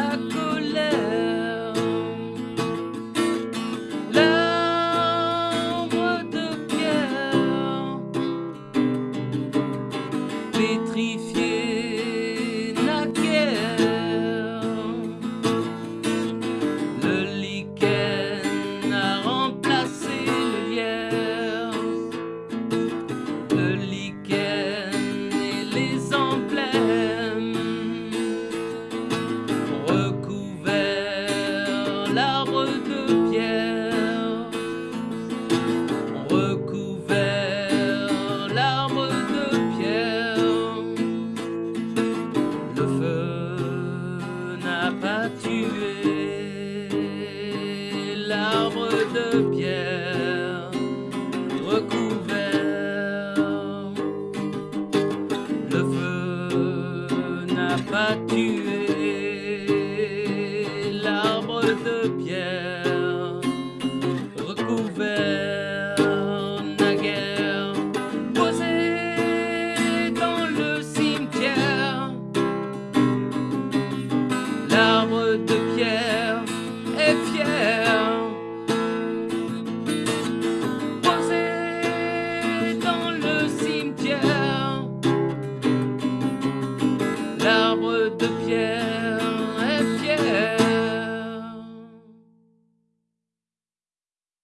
la colère. L'arbre de pierre, pétrifié naguère. Le lichen a remplacé le lierre. Pas tué l'arbre de pierre? De pierre est fier. Posé dans le cimetière. L'arbre de pierre